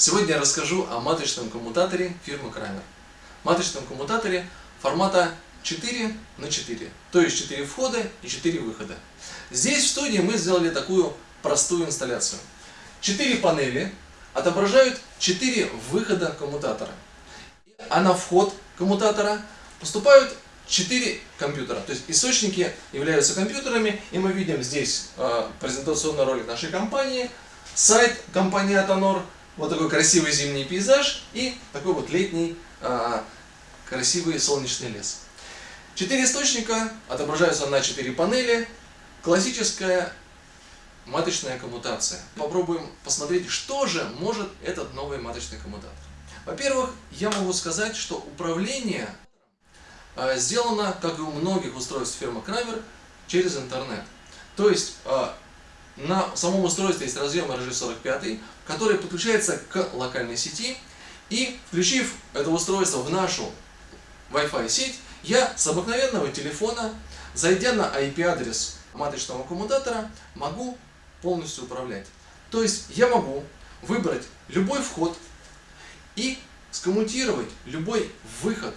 Сегодня я расскажу о маточном коммутаторе фирмы Крамер. Маточном коммутаторе формата 4 на 4, то есть 4 входа и 4 выхода. Здесь в студии мы сделали такую простую инсталляцию. 4 панели отображают 4 выхода коммутатора. А на вход коммутатора поступают 4 компьютера. То есть источники являются компьютерами, и мы видим здесь э, презентационный ролик нашей компании, сайт компании Atonor, вот такой красивый зимний пейзаж и такой вот летний э, красивый солнечный лес. Четыре источника отображаются на четыре панели. Классическая маточная коммутация. Попробуем посмотреть, что же может этот новый маточный коммутатор. Во-первых, я могу сказать, что управление э, сделано, как и у многих устройств фирмы Крамер, через интернет. То есть э, на самом устройстве есть разъем RG45, который подключается к локальной сети. И включив это устройство в нашу Wi-Fi сеть, я с обыкновенного телефона, зайдя на IP-адрес маточного коммутатора, могу полностью управлять. То есть я могу выбрать любой вход и скоммутировать любой выход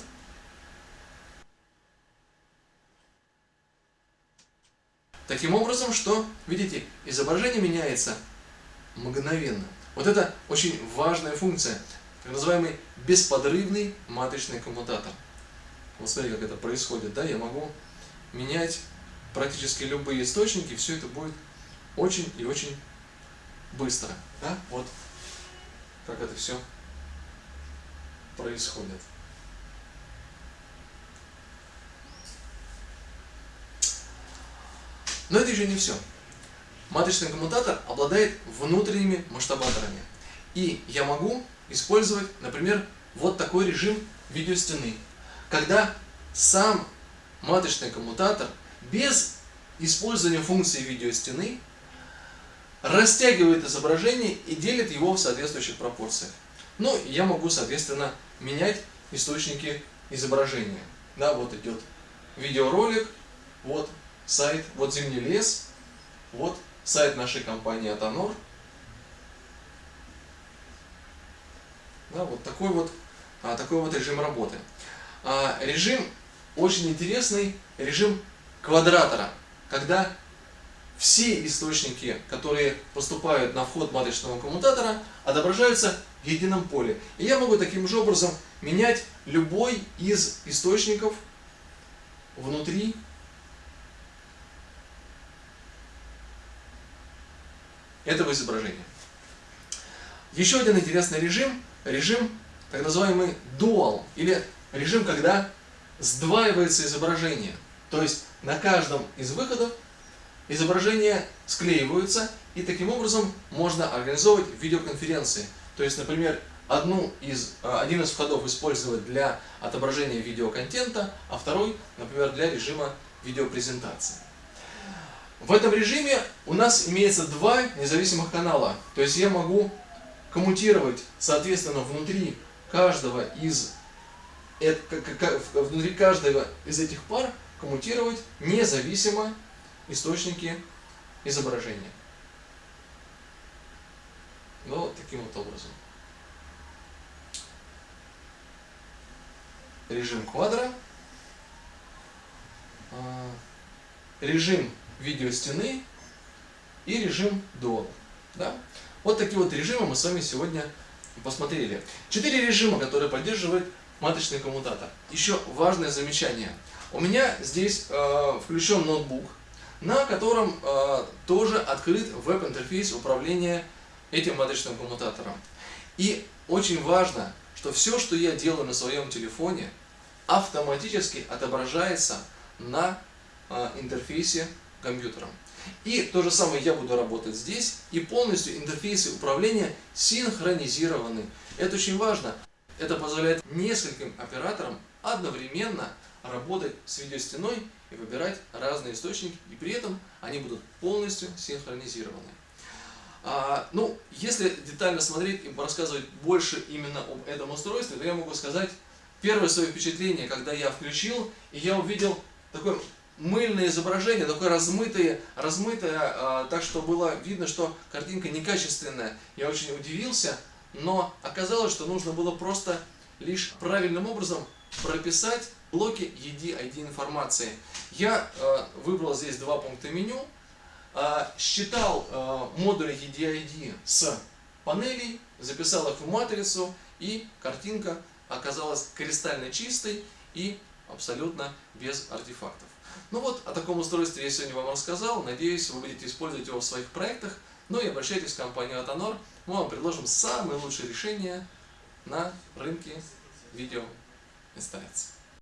Таким образом, что, видите, изображение меняется мгновенно. Вот это очень важная функция, так называемый бесподрывный маточный коммутатор. Вот смотрите, как это происходит, да, я могу менять практически любые источники, все это будет очень и очень быстро, да, вот как это все происходит. Но это еще не все. Маточный коммутатор обладает внутренними масштабаторами. И я могу использовать, например, вот такой режим видеостены. Когда сам маточный коммутатор без использования функции видеостены растягивает изображение и делит его в соответствующих пропорциях. Ну, я могу, соответственно, менять источники изображения. Да, вот идет видеоролик, вот сайт, вот Зимний лес, вот сайт нашей компании Атонор. Да, вот такой вот, а, такой вот режим работы. А, режим очень интересный, режим квадратора, когда все источники, которые поступают на вход маточного коммутатора, отображаются в едином поле. И я могу таким же образом менять любой из источников внутри этого изображения. Еще один интересный режим, режим так называемый dual, или режим, когда сдваивается изображение. То есть на каждом из выходов изображения склеиваются, и таким образом можно организовывать видеоконференции. То есть, например, одну из, а, один из входов использовать для отображения видеоконтента, а второй, например, для режима видеопрезентации. В этом режиме у нас имеется два независимых канала. То есть я могу коммутировать, соответственно, внутри каждого из, внутри каждого из этих пар коммутировать независимо источники изображения. Ну, вот таким вот образом. Режим квадра. А, режим видеостены и режим Dual. Да? Вот такие вот режимы мы с вами сегодня посмотрели. Четыре режима, которые поддерживает маточный коммутатор. Еще важное замечание. У меня здесь э, включен ноутбук, на котором э, тоже открыт веб-интерфейс управления этим маточным коммутатором. И очень важно, что все, что я делаю на своем телефоне, автоматически отображается на э, интерфейсе компьютером. И то же самое я буду работать здесь, и полностью интерфейсы управления синхронизированы. Это очень важно. Это позволяет нескольким операторам одновременно работать с видеостеной и выбирать разные источники, и при этом они будут полностью синхронизированы. А, ну, если детально смотреть и рассказывать больше именно об этом устройстве, то я могу сказать первое свое впечатление, когда я включил, и я увидел такой мыльное изображение, такое размытое, размытое, а, так что было видно, что картинка некачественная. Я очень удивился, но оказалось, что нужно было просто лишь правильным образом прописать блоки ED-ID информации. Я э, выбрал здесь два пункта меню, э, считал э, модули ED-ID с панелей, записал их в матрицу, и картинка оказалась кристально чистой и абсолютно без артефактов. Ну вот, о таком устройстве я сегодня вам рассказал. Надеюсь, вы будете использовать его в своих проектах. Ну и обращайтесь в компанию Atonor. Мы вам предложим самые лучшие решения на рынке видеоинсталляций.